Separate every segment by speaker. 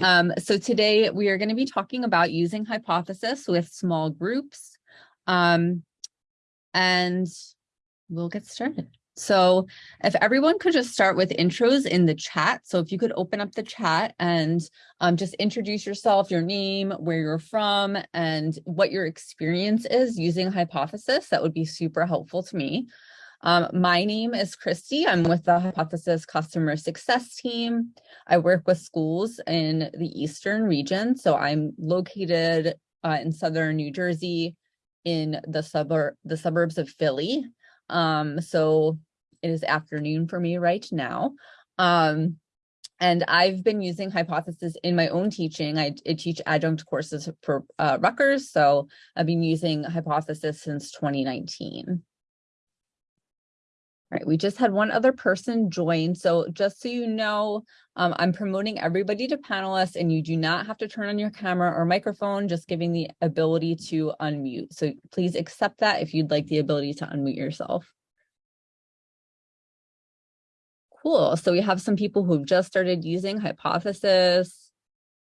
Speaker 1: Um, so today we are going to be talking about using hypothesis with small groups. Um, and we'll get started. So if everyone could just start with intros in the chat. So if you could open up the chat and um, just introduce yourself, your name, where you're from, and what your experience is using hypothesis, that would be super helpful to me. Um, my name is Christy. I'm with the Hypothesis Customer Success Team. I work with schools in the Eastern region. So I'm located uh, in Southern New Jersey in the the suburbs of Philly. Um, so it is afternoon for me right now. Um, and I've been using Hypothesis in my own teaching. I, I teach adjunct courses for uh, Rutgers, so I've been using Hypothesis since 2019. All right, we just had one other person join. So just so you know, um, I'm promoting everybody to panelists and you do not have to turn on your camera or microphone, just giving the ability to unmute. So please accept that if you'd like the ability to unmute yourself. Cool, so we have some people who've just started using Hypothesis.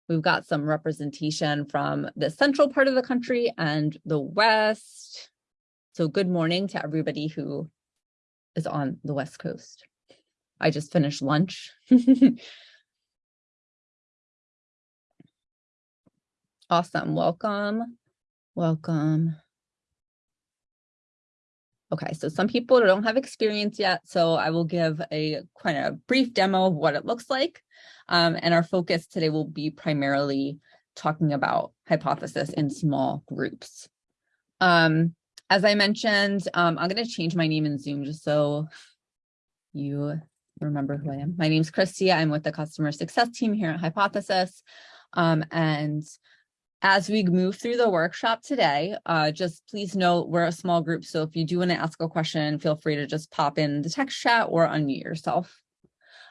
Speaker 1: We've got some representation from the central part of the country and the West. So good morning to everybody who is on the West Coast. I just finished lunch. awesome. Welcome. Welcome. Okay, so some people don't have experience yet, so I will give a kind of brief demo of what it looks like. Um, and our focus today will be primarily talking about hypothesis in small groups. Um, as I mentioned, um, I'm going to change my name in Zoom just so you remember who I am. My name is Christy. I'm with the customer success team here at Hypothesis. Um, and as we move through the workshop today, uh, just please note we're a small group. So if you do want to ask a question, feel free to just pop in the text chat or unmute yourself.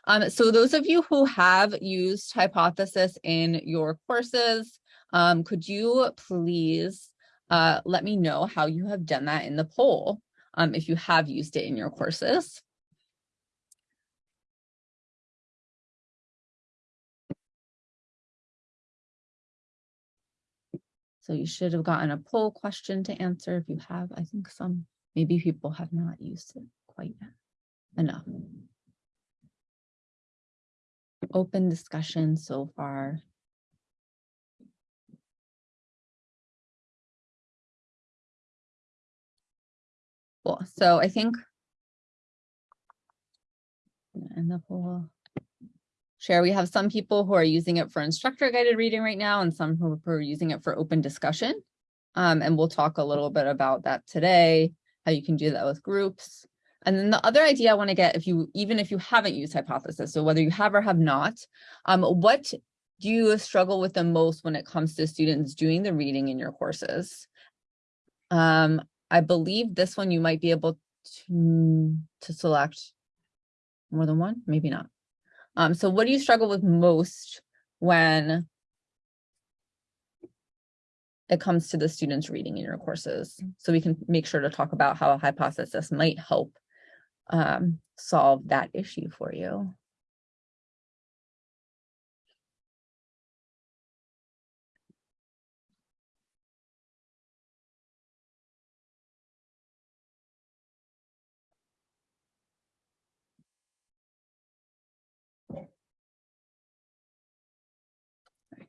Speaker 1: Um, so those of you who have used Hypothesis in your courses, um, could you please uh, let me know how you have done that in the poll um, if you have used it in your courses. So you should have gotten a poll question to answer if you have. I think some, maybe people have not used it quite enough. Open discussion so far. Cool. So I think and the whole share, we have some people who are using it for instructor guided reading right now and some who are using it for open discussion. Um, and we'll talk a little bit about that today, how you can do that with groups. And then the other idea I want to get, if you even if you haven't used hypothesis, so whether you have or have not, um, what do you struggle with the most when it comes to students doing the reading in your courses? Um, I believe this one you might be able to, to select more than one, maybe not. Um, so what do you struggle with most when it comes to the students reading in your courses? So we can make sure to talk about how a hypothesis might help um, solve that issue for you.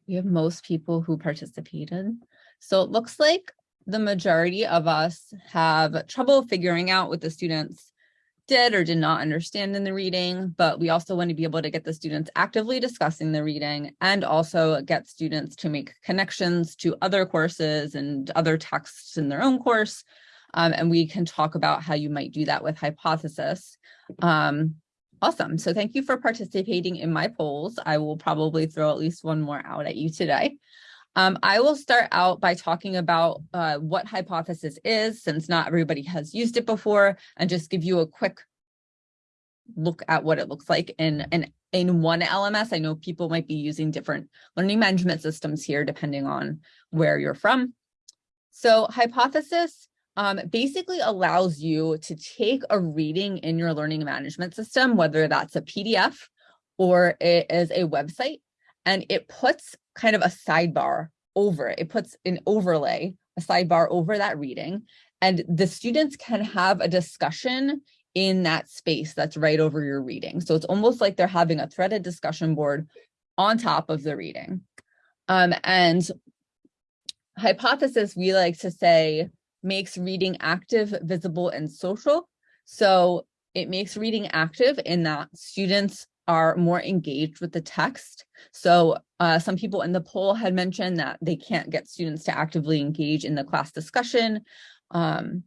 Speaker 1: We have most people who participated. So it looks like the majority of us have trouble figuring out what the students did or did not understand in the reading, but we also want to be able to get the students actively discussing the reading and also get students to make connections to other courses and other texts in their own course. Um, and we can talk about how you might do that with hypothesis. Um, Awesome. So thank you for participating in my polls. I will probably throw at least one more out at you today. Um, I will start out by talking about uh, what hypothesis is, since not everybody has used it before, and just give you a quick look at what it looks like in, in, in one LMS. I know people might be using different learning management systems here, depending on where you're from. So hypothesis um, basically allows you to take a reading in your learning management system, whether that's a PDF or it is a website, and it puts kind of a sidebar over it. It puts an overlay, a sidebar over that reading, and the students can have a discussion in that space that's right over your reading. So it's almost like they're having a threaded discussion board on top of the reading. Um, and hypothesis, we like to say, makes reading active, visible, and social. So it makes reading active in that students are more engaged with the text. So uh, some people in the poll had mentioned that they can't get students to actively engage in the class discussion. Um,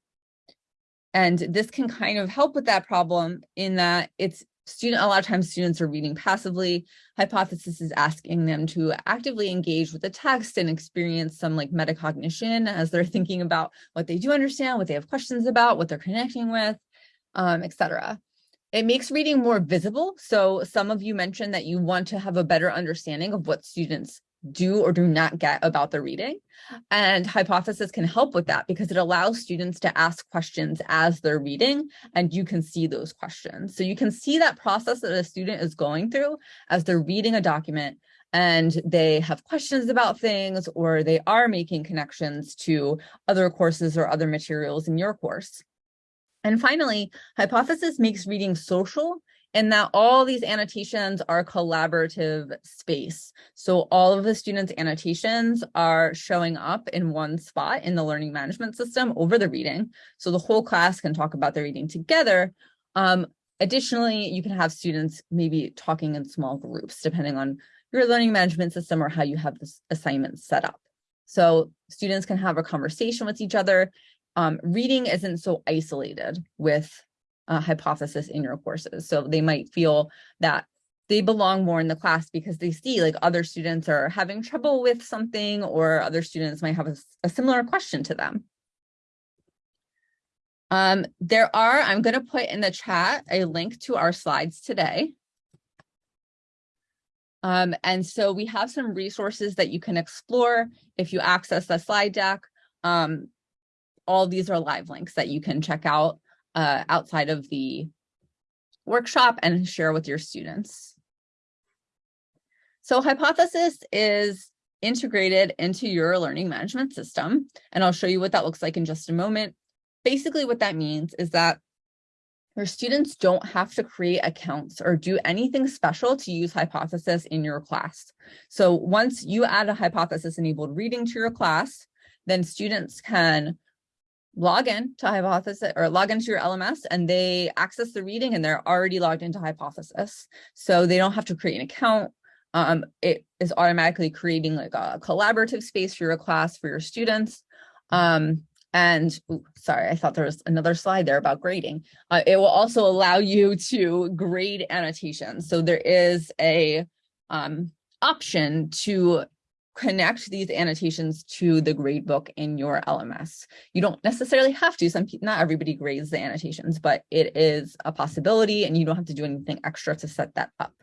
Speaker 1: and this can kind of help with that problem in that it's student, a lot of times students are reading passively. Hypothesis is asking them to actively engage with the text and experience some like metacognition as they're thinking about what they do understand, what they have questions about, what they're connecting with, um, etc. It makes reading more visible. So some of you mentioned that you want to have a better understanding of what students do or do not get about the reading. And hypothesis can help with that because it allows students to ask questions as they're reading and you can see those questions. So you can see that process that a student is going through as they're reading a document and they have questions about things or they are making connections to other courses or other materials in your course. And finally, hypothesis makes reading social in that all these annotations are collaborative space. So all of the students' annotations are showing up in one spot in the learning management system over the reading. So the whole class can talk about the reading together. Um, additionally, you can have students maybe talking in small groups, depending on your learning management system or how you have this assignment set up. So students can have a conversation with each other. Um, reading isn't so isolated with uh, hypothesis in your courses. So they might feel that they belong more in the class because they see like other students are having trouble with something or other students might have a, a similar question to them. Um, there are, I'm going to put in the chat a link to our slides today. Um, and so we have some resources that you can explore if you access the slide deck. Um, all these are live links that you can check out uh, outside of the workshop and share with your students. So hypothesis is integrated into your learning management system, and I'll show you what that looks like in just a moment. Basically, what that means is that your students don't have to create accounts or do anything special to use hypothesis in your class. So once you add a hypothesis enabled reading to your class, then students can log in to Hypothesis or log into your LMS and they access the reading and they're already logged into Hypothesis. So they don't have to create an account. Um, it is automatically creating like a collaborative space for your class for your students. Um, and ooh, sorry, I thought there was another slide there about grading. Uh, it will also allow you to grade annotations. So there is a um, option to connect these annotations to the grade book in your LMS. You don't necessarily have to, some not everybody grades the annotations, but it is a possibility and you don't have to do anything extra to set that up.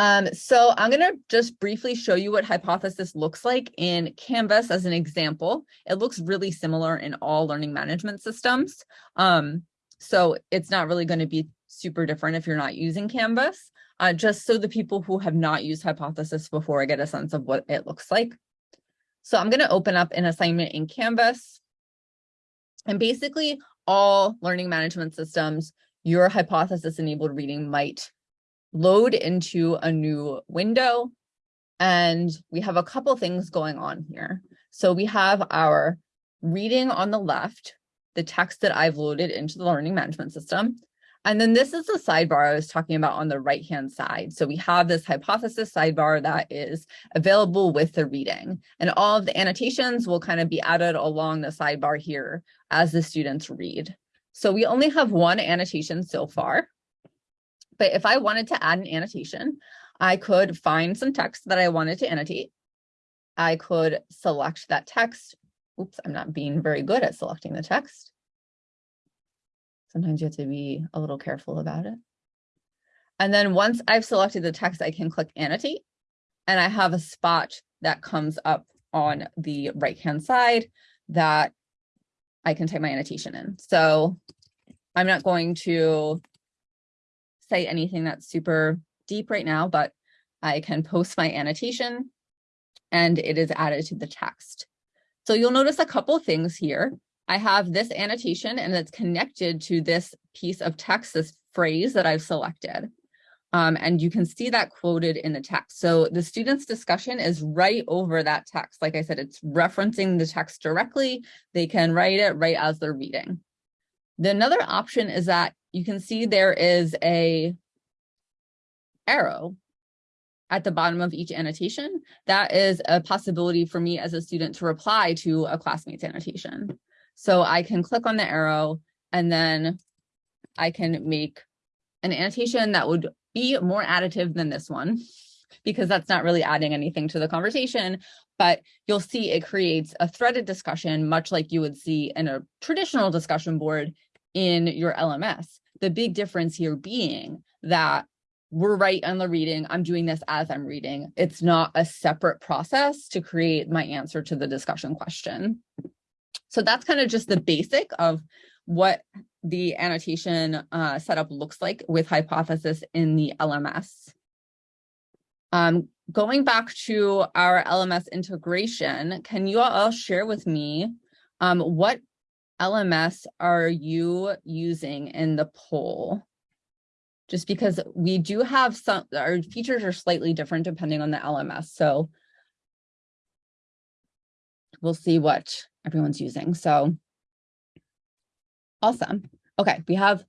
Speaker 1: Um, so I'm going to just briefly show you what hypothesis looks like in Canvas as an example. It looks really similar in all learning management systems. Um, so it's not really going to be super different if you're not using Canvas uh, just so the people who have not used Hypothesis before get a sense of what it looks like. So I'm going to open up an assignment in Canvas. And basically all learning management systems, your hypothesis enabled reading might load into a new window. And we have a couple things going on here. So we have our reading on the left, the text that I've loaded into the learning management system. And then this is the sidebar I was talking about on the right-hand side. So we have this hypothesis sidebar that is available with the reading. And all of the annotations will kind of be added along the sidebar here as the students read. So we only have one annotation so far. But if I wanted to add an annotation, I could find some text that I wanted to annotate. I could select that text. Oops, I'm not being very good at selecting the text. Sometimes you have to be a little careful about it. And then once I've selected the text, I can click annotate and I have a spot that comes up on the right-hand side that I can type my annotation in. So I'm not going to say anything that's super deep right now, but I can post my annotation and it is added to the text. So you'll notice a couple things here. I have this annotation and it's connected to this piece of text, this phrase that I've selected. Um, and you can see that quoted in the text. So the student's discussion is right over that text. Like I said, it's referencing the text directly. They can write it right as they're reading. The another option is that you can see there is a arrow at the bottom of each annotation. That is a possibility for me as a student to reply to a classmate's annotation. So I can click on the arrow and then I can make an annotation that would be more additive than this one because that's not really adding anything to the conversation, but you'll see it creates a threaded discussion, much like you would see in a traditional discussion board in your LMS. The big difference here being that we're right on the reading. I'm doing this as I'm reading. It's not a separate process to create my answer to the discussion question. So that's kind of just the basic of what the annotation uh, setup looks like with hypothesis in the LMS. Um, going back to our LMS integration, can you all share with me um, what LMS are you using in the poll? Just because we do have some, our features are slightly different depending on the LMS. So we'll see what everyone's using. So awesome. Okay, we have,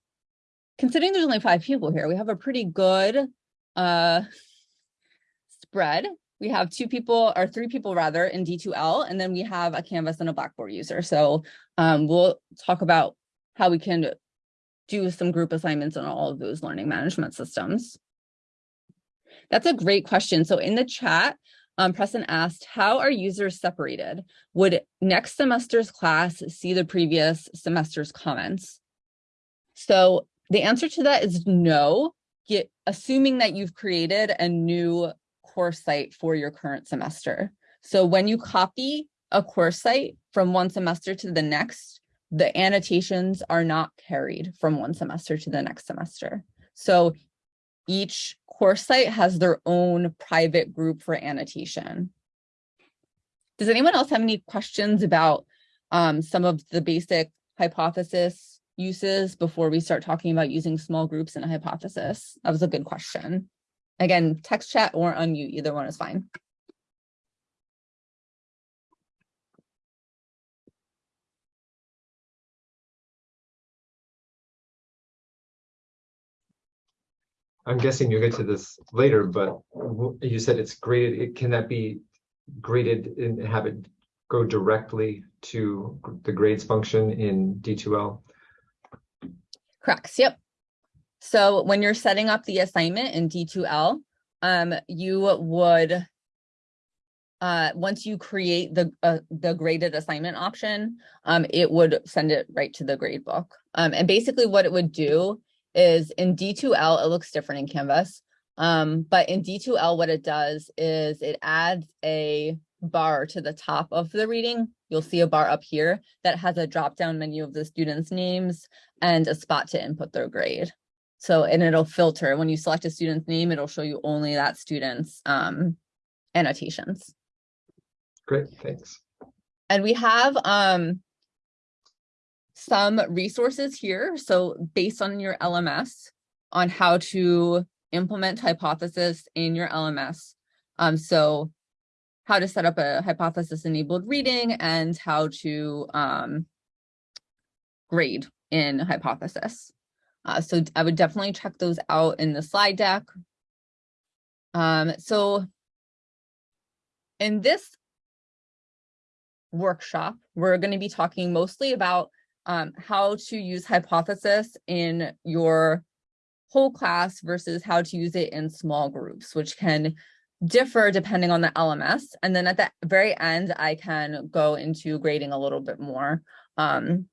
Speaker 1: considering there's only five people here, we have a pretty good uh, spread. We have two people or three people rather in D2L, and then we have a Canvas and a Blackboard user. So um, we'll talk about how we can do some group assignments on all of those learning management systems. That's a great question. So in the chat, um, Preston asked, how are users separated? Would next semester's class see the previous semester's comments? So the answer to that is no, Get, assuming that you've created a new course site for your current semester. So when you copy a course site from one semester to the next, the annotations are not carried from one semester to the next semester. So each course site has their own private group for annotation. Does anyone else have any questions about um, some of the basic hypothesis uses before we start talking about using small groups in a hypothesis? That was a good question. Again, text chat or unmute, either one is fine.
Speaker 2: I'm guessing you'll get to this later, but you said it's graded. Can that be graded and have it go directly to the grades function in D2L?
Speaker 1: Correct. Yep. So when you're setting up the assignment in D2L, um, you would, uh, once you create the uh, the graded assignment option, um, it would send it right to the grade book. Um, and basically what it would do is in D2L, it looks different in Canvas. Um, but in D2L, what it does is it adds a bar to the top of the reading. You'll see a bar up here that has a drop-down menu of the students' names and a spot to input their grade. So, and it'll filter. When you select a student's name, it'll show you only that student's um, annotations.
Speaker 2: Great, thanks.
Speaker 1: And we have um, some resources here. So based on your LMS on how to implement hypothesis in your LMS. Um, so how to set up a hypothesis enabled reading and how to um, grade in hypothesis. Uh, so I would definitely check those out in the slide deck. Um, so in this workshop, we're going to be talking mostly about um, how to use hypothesis in your whole class versus how to use it in small groups, which can differ depending on the LMS. And then at the very end, I can go into grading a little bit more um,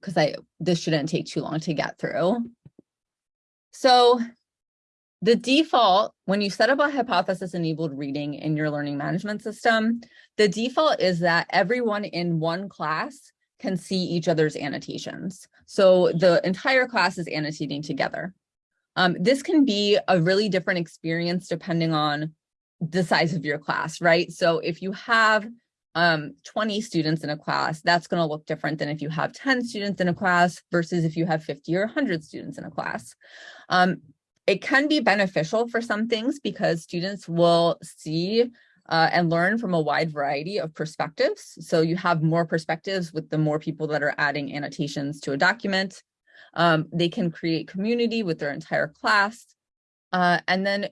Speaker 1: because I this shouldn't take too long to get through. So the default, when you set up a hypothesis enabled reading in your learning management system, the default is that everyone in one class can see each other's annotations. So the entire class is annotating together. Um, this can be a really different experience depending on the size of your class, right? So if you have um, 20 students in a class, that's going to look different than if you have 10 students in a class versus if you have 50 or 100 students in a class. Um, it can be beneficial for some things because students will see uh, and learn from a wide variety of perspectives. So you have more perspectives with the more people that are adding annotations to a document. Um, they can create community with their entire class. Uh, and then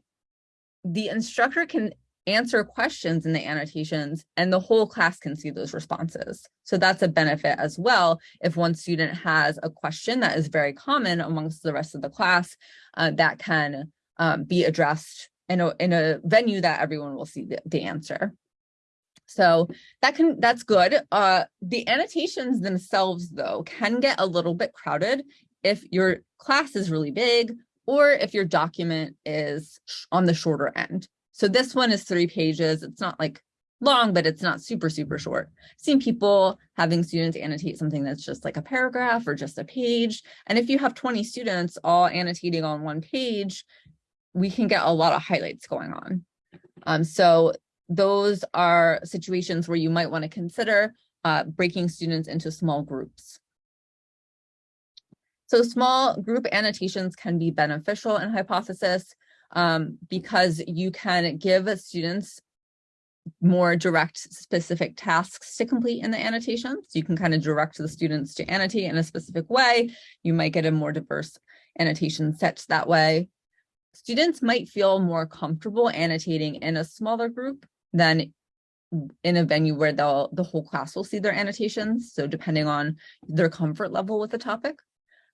Speaker 1: the instructor can answer questions in the annotations and the whole class can see those responses. So that's a benefit as well. If one student has a question that is very common amongst the rest of the class, uh, that can um, be addressed in a, in a venue that everyone will see the, the answer. So that can that's good. Uh, the annotations themselves, though, can get a little bit crowded if your class is really big or if your document is on the shorter end. So this one is three pages. It's not like long, but it's not super, super short. I've seen people having students annotate something that's just like a paragraph or just a page. And if you have 20 students all annotating on one page, we can get a lot of highlights going on. Um, so those are situations where you might want to consider uh, breaking students into small groups. So small group annotations can be beneficial in hypothesis um, because you can give students more direct specific tasks to complete in the annotations. You can kind of direct the students to annotate in a specific way. You might get a more diverse annotation set that way. Students might feel more comfortable annotating in a smaller group than in a venue where they'll the whole class will see their annotations. So depending on their comfort level with the topic.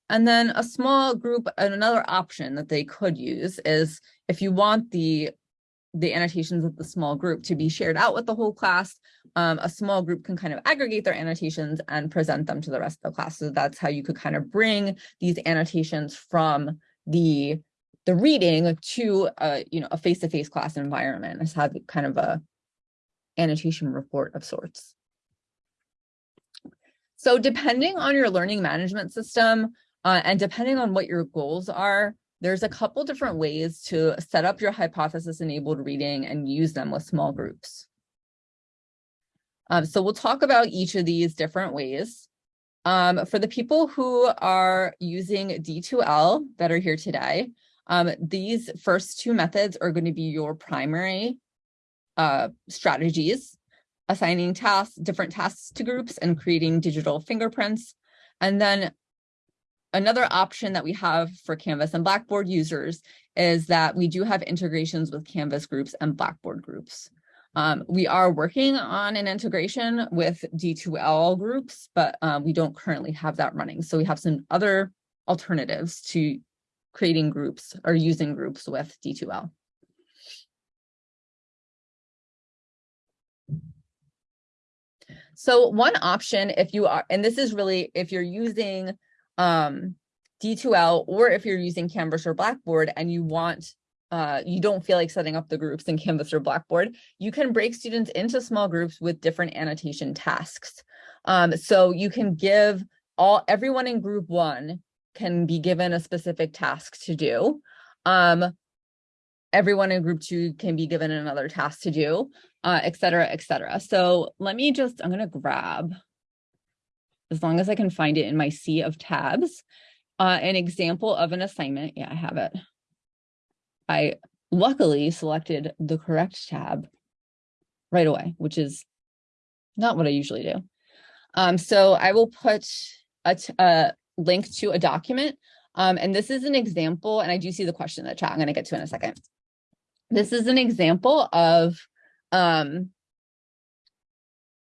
Speaker 1: And then a small group, and another option that they could use is if you want the the annotations of the small group to be shared out with the whole class, um, a small group can kind of aggregate their annotations and present them to the rest of the class. So that's how you could kind of bring these annotations from the the reading to a you know a face-to-face -face class environment as have kind of a annotation report of sorts. So depending on your learning management system, uh, and depending on what your goals are, there's a couple different ways to set up your hypothesis enabled reading and use them with small groups. Um, so we'll talk about each of these different ways. Um, for the people who are using D2L that are here today, um, these first two methods are going to be your primary uh, strategies, assigning tasks, different tasks to groups and creating digital fingerprints. And then Another option that we have for Canvas and Blackboard users is that we do have integrations with Canvas groups and Blackboard groups. Um, we are working on an integration with D2L groups, but um, we don't currently have that running. So we have some other alternatives to creating groups or using groups with D2L. So one option if you are, and this is really if you're using um, D2L, or if you're using Canvas or Blackboard and you want, uh, you don't feel like setting up the groups in Canvas or Blackboard, you can break students into small groups with different annotation tasks. Um, so you can give all everyone in group one can be given a specific task to do. Um, everyone in group two can be given another task to do, uh, et cetera, et cetera. So let me just, I'm going to grab as long as I can find it in my sea of tabs. Uh, an example of an assignment, yeah, I have it. I luckily selected the correct tab right away, which is not what I usually do. Um, so I will put a, a link to a document. Um, and this is an example, and I do see the question in the chat. I'm going to get to in a second. This is an example of um,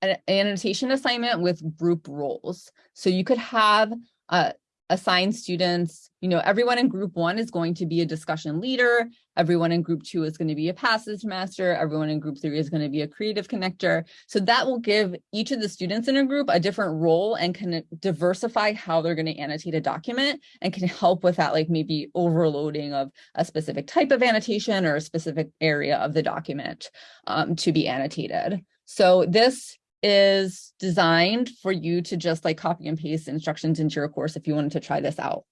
Speaker 1: an annotation assignment with group roles. So you could have uh, assigned students, you know, everyone in group one is going to be a discussion leader. Everyone in group two is going to be a passage master. Everyone in group three is going to be a creative connector. So that will give each of the students in a group a different role and can diversify how they're going to annotate a document and can help with that, like maybe overloading of a specific type of annotation or a specific area of the document um, to be annotated. So this is designed for you to just like copy and paste instructions into your course if you wanted to try this out.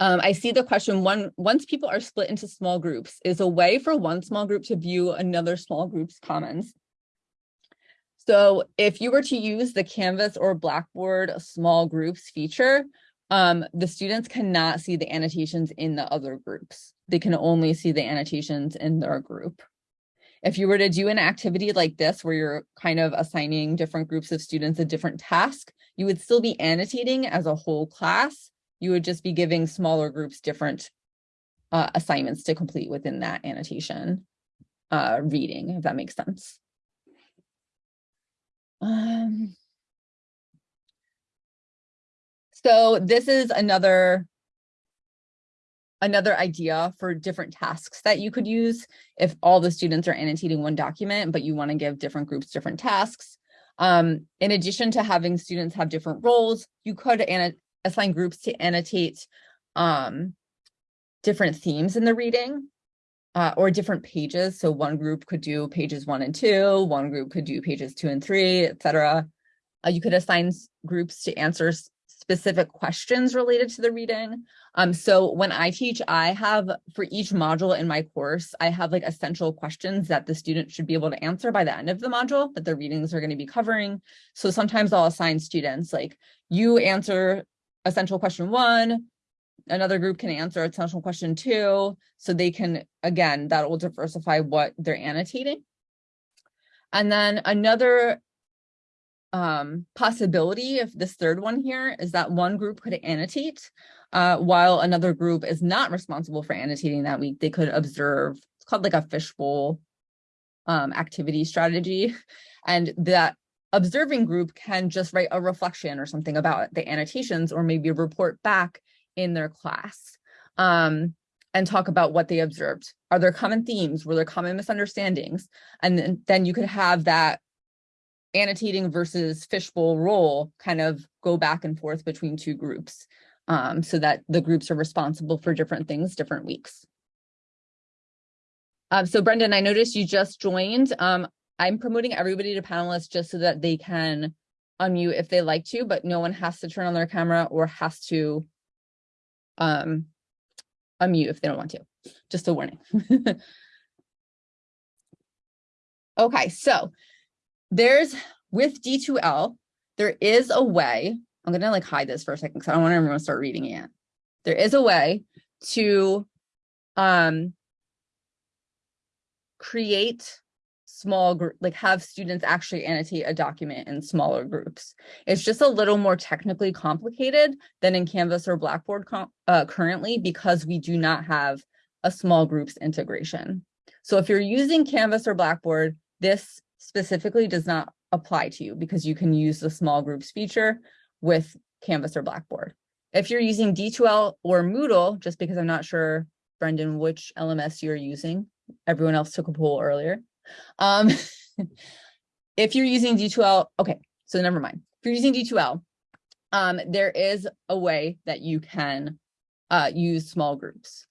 Speaker 1: Um, I see the question, one, once people are split into small groups, is a way for one small group to view another small group's comments. So if you were to use the Canvas or Blackboard small groups feature, um, the students cannot see the annotations in the other groups. They can only see the annotations in their group. If you were to do an activity like this, where you're kind of assigning different groups of students a different task, you would still be annotating as a whole class. You would just be giving smaller groups different uh, assignments to complete within that annotation uh, reading, if that makes sense. Um, so this is another another idea for different tasks that you could use if all the students are annotating one document, but you want to give different groups different tasks. Um, in addition to having students have different roles, you could assign groups to annotate um, different themes in the reading uh, or different pages. So one group could do pages one and two, one group could do pages two and three, etc. Uh, you could assign groups to answer specific questions related to the reading. Um, so when I teach, I have for each module in my course, I have like essential questions that the student should be able to answer by the end of the module that the readings are going to be covering. So sometimes I'll assign students like you answer essential question one, another group can answer essential question two. So they can, again, that will diversify what they're annotating. And then another um, possibility if this third one here is that one group could annotate uh, while another group is not responsible for annotating that week. They could observe, it's called like a fishbowl um, activity strategy. And that observing group can just write a reflection or something about the annotations or maybe report back in their class um, and talk about what they observed. Are there common themes? Were there common misunderstandings? And then, then you could have that annotating versus fishbowl role kind of go back and forth between two groups um, so that the groups are responsible for different things different weeks. Um, so Brendan, I noticed you just joined. Um, I'm promoting everybody to panelists just so that they can unmute if they like to, but no one has to turn on their camera or has to um, unmute if they don't want to. Just a warning. okay, so there's with D2L, there is a way, I'm gonna like hide this for a second because I don't want everyone to start reading it. There is a way to um, create small group, like have students actually annotate a document in smaller groups. It's just a little more technically complicated than in Canvas or Blackboard uh, currently because we do not have a small groups integration. So if you're using Canvas or Blackboard, this specifically does not apply to you because you can use the small groups feature with Canvas or Blackboard. If you're using D2L or Moodle, just because I'm not sure, Brendan, which LMS you're using, everyone else took a poll earlier. Um, if you're using D2L, okay, so never mind. If you're using D2L, um, there is a way that you can uh, use small groups.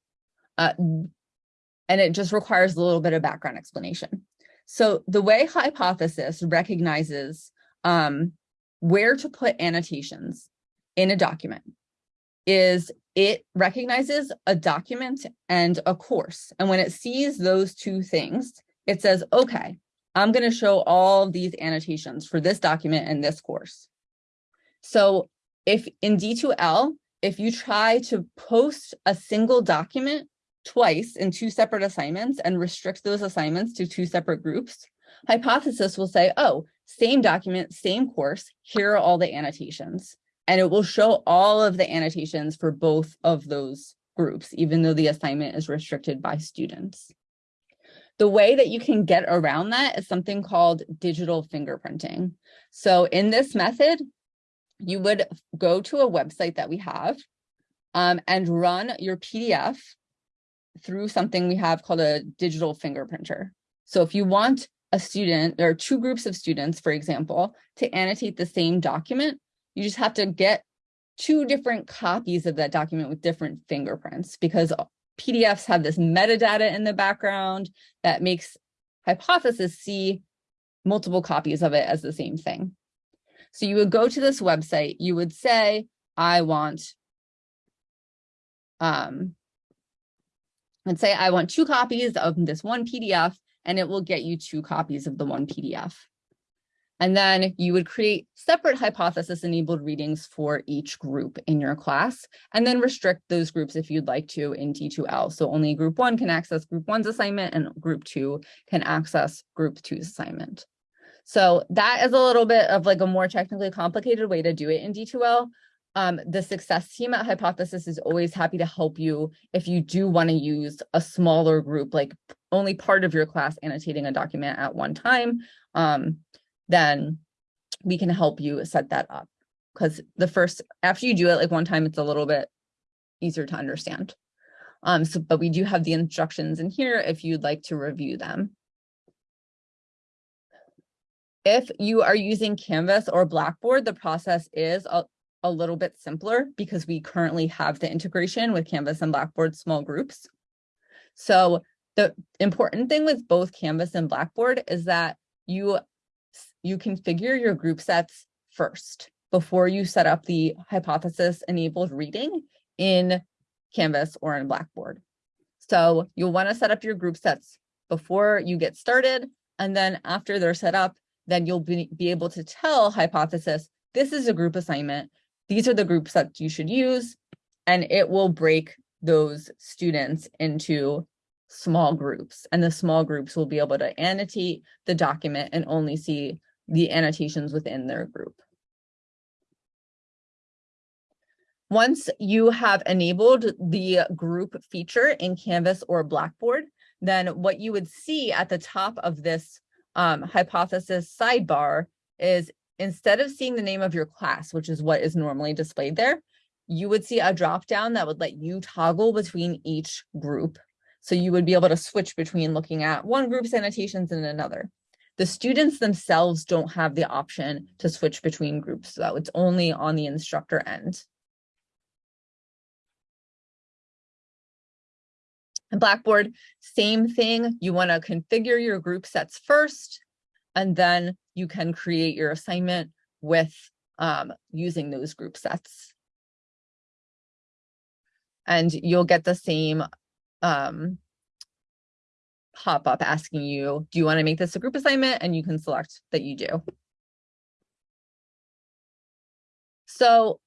Speaker 1: Uh, and it just requires a little bit of background explanation. So the way hypothesis recognizes um, where to put annotations in a document is it recognizes a document and a course. And when it sees those two things, it says, okay, I'm going to show all these annotations for this document and this course. So if in D2L, if you try to post a single document twice in two separate assignments and restrict those assignments to two separate groups, hypothesis will say, oh, same document, same course, here are all the annotations. And it will show all of the annotations for both of those groups, even though the assignment is restricted by students. The way that you can get around that is something called digital fingerprinting. So in this method, you would go to a website that we have um, and run your PDF through something we have called a digital fingerprinter. So if you want a student or two groups of students, for example, to annotate the same document, you just have to get two different copies of that document with different fingerprints because PDFs have this metadata in the background that makes hypothesis see multiple copies of it as the same thing. So you would go to this website, you would say, I want um, and say, I want two copies of this one PDF, and it will get you two copies of the one PDF. And then you would create separate hypothesis enabled readings for each group in your class, and then restrict those groups if you'd like to in D2L. So only group one can access group one's assignment and group two can access group two's assignment. So that is a little bit of like a more technically complicated way to do it in D2L. Um, the success team at Hypothesis is always happy to help you if you do want to use a smaller group, like only part of your class annotating a document at one time. Um, then we can help you set that up. Because the first, after you do it like one time, it's a little bit easier to understand. Um, so, but we do have the instructions in here if you'd like to review them. If you are using Canvas or Blackboard, the process is a, a little bit simpler because we currently have the integration with Canvas and Blackboard small groups. So the important thing with both Canvas and Blackboard is that you you configure your group sets first before you set up the hypothesis enabled reading in Canvas or in Blackboard. So you'll want to set up your group sets before you get started. And then after they're set up, then you'll be, be able to tell hypothesis, this is a group assignment. These are the groups that you should use. And it will break those students into small groups. And the small groups will be able to annotate the document and only see the annotations within their group. Once you have enabled the group feature in Canvas or Blackboard, then what you would see at the top of this um, hypothesis sidebar is instead of seeing the name of your class, which is what is normally displayed there, you would see a drop down that would let you toggle between each group. So you would be able to switch between looking at one group's annotations and another. The students themselves don't have the option to switch between groups, so it's only on the instructor end. And Blackboard, same thing. You want to configure your group sets first, and then you can create your assignment with um, using those group sets. And you'll get the same um, pop up asking you, do you want to make this a group assignment? And you can select that you do. So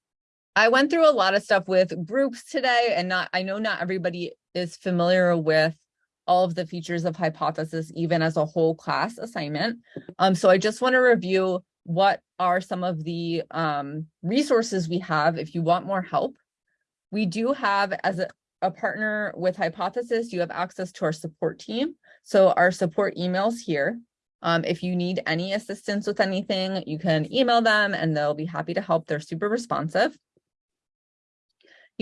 Speaker 1: I went through a lot of stuff with groups today and not, I know not everybody is familiar with all of the features of hypothesis, even as a whole class assignment. Um, so I just want to review what are some of the um, resources we have if you want more help. We do have, as a, a partner with Hypothesis, you have access to our support team. So our support emails here. Um, if you need any assistance with anything, you can email them and they'll be happy to help. They're super responsive.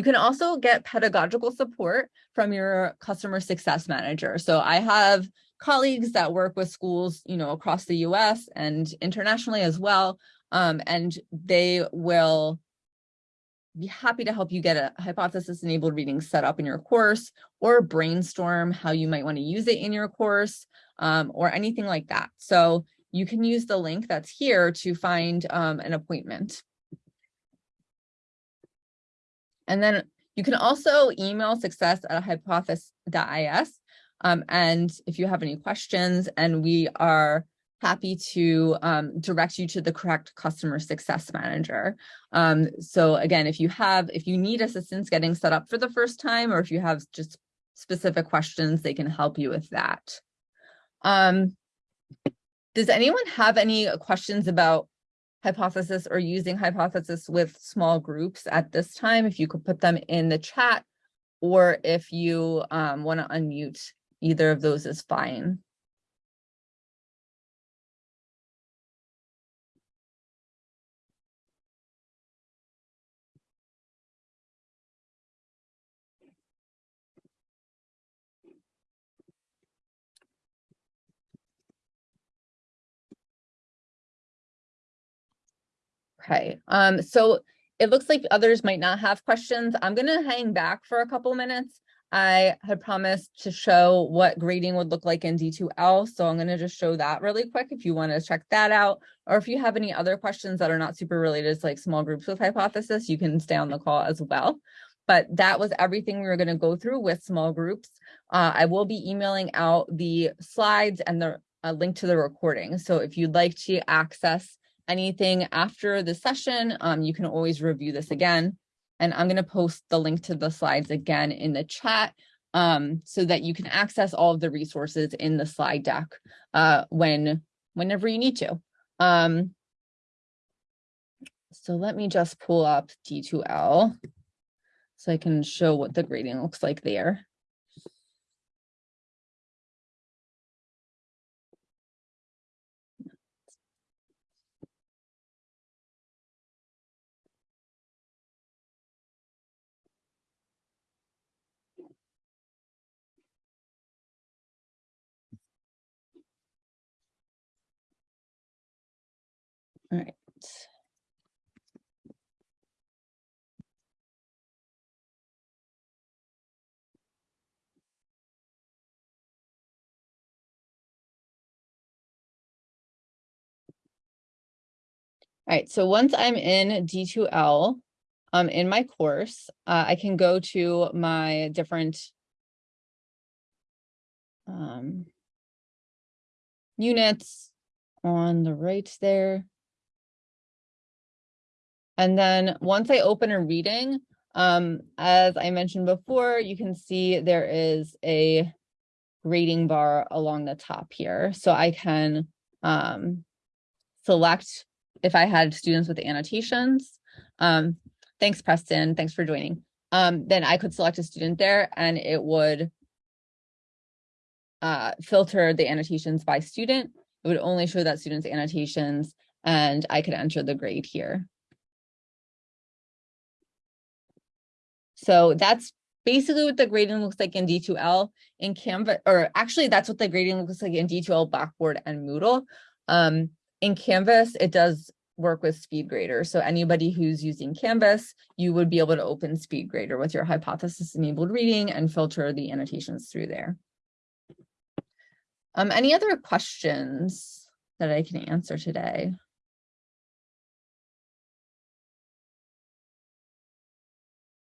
Speaker 1: You can also get pedagogical support from your customer success manager. So I have colleagues that work with schools, you know, across the US and internationally as well. Um, and they will be happy to help you get a hypothesis enabled reading set up in your course or brainstorm how you might want to use it in your course um, or anything like that. So you can use the link that's here to find um, an appointment. And then you can also email success at hypothesis.is. Um, and if you have any questions and we are happy to um, direct you to the correct customer success manager. Um, so again, if you have, if you need assistance getting set up for the first time, or if you have just specific questions, they can help you with that. Um, does anyone have any questions about hypothesis or using hypothesis with small groups at this time? If you could put them in the chat, or if you um, want to unmute, either of those is fine. Okay, um, so it looks like others might not have questions. I'm gonna hang back for a couple minutes. I had promised to show what grading would look like in D2L, so I'm gonna just show that really quick if you wanna check that out, or if you have any other questions that are not super related to like small groups with hypothesis, you can stay on the call as well. but that was everything we were going to go through with small groups. Uh, I will be emailing out the slides and the a link to the recording. So if you'd like to access anything after the session, um, you can always review this again. And I'm going to post the link to the slides again in the chat um, so that you can access all of the resources in the slide deck uh, when whenever you need to. Um, so let me just pull up D2L so I can show what the grading looks like there. All right. All right, so once I'm in D2L, um, in my course, uh, I can go to my different um, units on the right there. And then once I open a reading, um, as I mentioned before, you can see there is a grading bar along the top here. So I can um, select if I had students with annotations. Um, thanks, Preston. Thanks for joining. Um, then I could select a student there and it would uh, filter the annotations by student. It would only show that student's annotations and I could enter the grade here. So that's basically what the grading looks like in D2L in Canvas, or actually that's what the grading looks like in D2L, Blackboard, and Moodle. Um, in Canvas, it does work with SpeedGrader. So anybody who's using Canvas, you would be able to open SpeedGrader with your hypothesis enabled reading and filter the annotations through there. Um, any other questions that I can answer today?